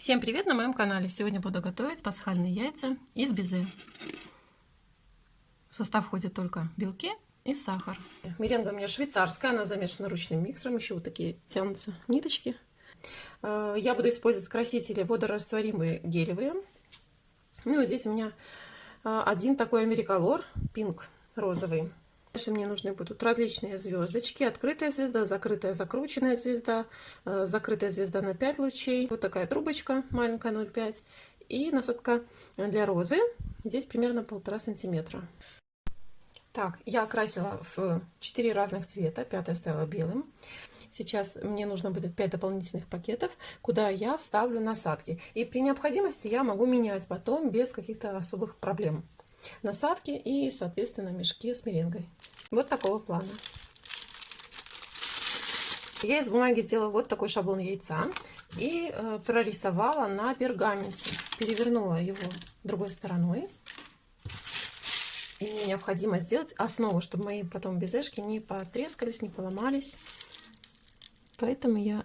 Всем привет на моем канале! Сегодня буду готовить пасхальные яйца из безе. В состав входят только белки и сахар. Меренга у меня швейцарская, она замешана ручным миксером, еще вот такие тянутся ниточки. Э, я буду использовать красители водорастворимые гелевые. Ну и здесь у меня э, один такой америколор, пинк розовый. Дальше мне нужны будут различные звездочки. Открытая звезда, закрытая закрученная звезда, э, закрытая звезда на 5 лучей. Вот такая трубочка маленькая 0,5. И насадка для розы. Здесь примерно полтора сантиметра. Так, я окрасила в 4 разных цвета. Пятая стала белым. Сейчас мне нужно будет 5 дополнительных пакетов, куда я вставлю насадки. И при необходимости я могу менять потом без каких-то особых проблем насадки и, соответственно, мешки с меренгой. Вот такого плана. Я из бумаги сделала вот такой шаблон яйца и э, прорисовала на пергаменте. Перевернула его другой стороной. И мне необходимо сделать основу, чтобы мои потом безешки не потрескались, не поломались. Поэтому я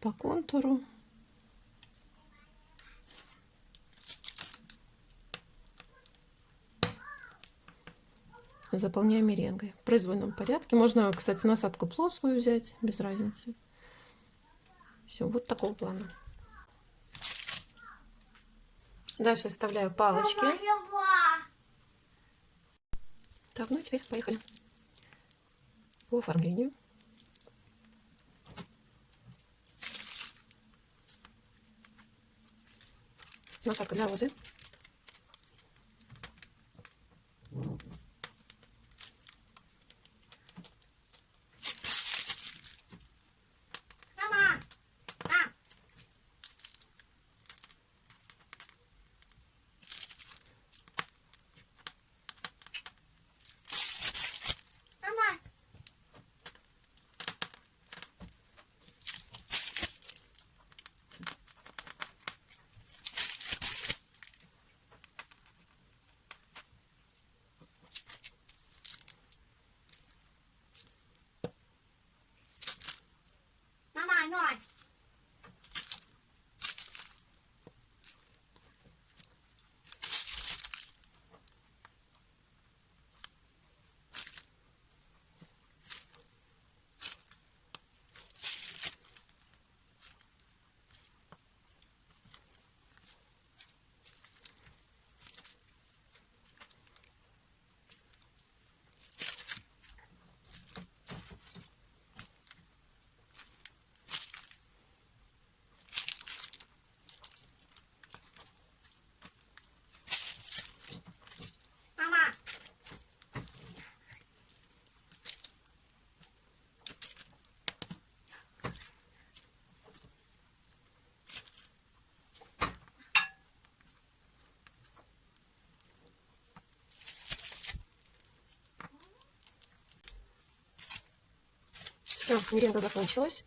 по контуру заполняю меренгой в произвольном порядке. Можно, кстати, насадку плоскую взять, без разницы. Все, вот такого плана. Дальше вставляю палочки. Так, ну теперь поехали по оформлению. Насадка для розы. Все, меренга закончилась.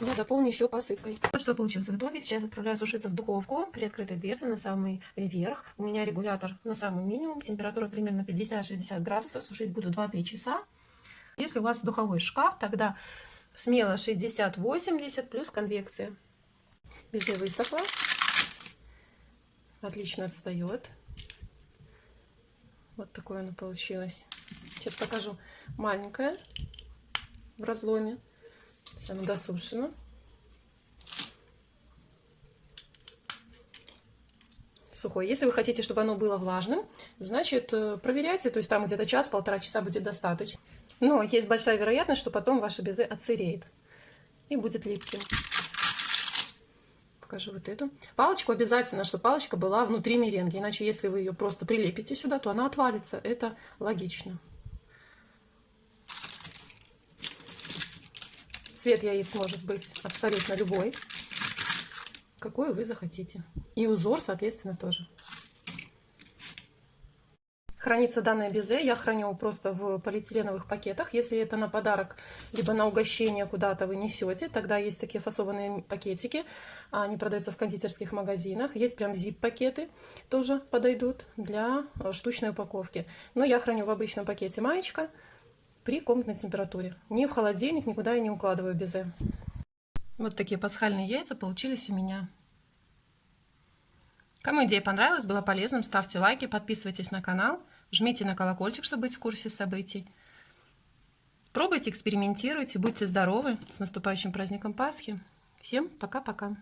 Я дополню еще посыпкой. Вот что получилось в итоге. Сейчас отправляю сушиться в духовку при открытой дверце на самый верх. У меня регулятор на самый минимум. Температура примерно 50-60 градусов. Сушить буду 2-3 часа. Если у вас духовой шкаф, тогда смело 60-80 плюс конвекция. Безе высохла. Отлично отстает. Вот такое оно получилось. Сейчас покажу маленькое в разломе. Все оно досушено. сухое. Если вы хотите, чтобы оно было влажным, значит, э, проверяйте, то есть там где-то час-полтора часа будет достаточно. Но есть большая вероятность, что потом ваше безе отсыреет и будет липким. Покажу вот эту. Палочку обязательно, чтобы палочка была внутри меренги, иначе если вы ее просто прилепите сюда, то она отвалится. Это логично. Цвет яиц может быть абсолютно любой, какой вы захотите. И узор, соответственно, тоже. Хранится данное безе, я храню просто в полиэтиленовых пакетах. Если это на подарок, либо на угощение куда-то вы несете, тогда есть такие фасованные пакетики. Они продаются в кондитерских магазинах. Есть прям зип-пакеты, тоже подойдут для э, штучной упаковки. Но я храню в обычном пакете маечка при комнатной температуре. Ни в холодильник, никуда я не укладываю безе. Вот такие пасхальные яйца получились у меня. Кому идея понравилась, была полезным, ставьте лайки, подписывайтесь на канал, жмите на колокольчик, чтобы быть в курсе событий. Пробуйте, экспериментируйте, будьте здоровы. С наступающим праздником Пасхи. Всем пока-пока.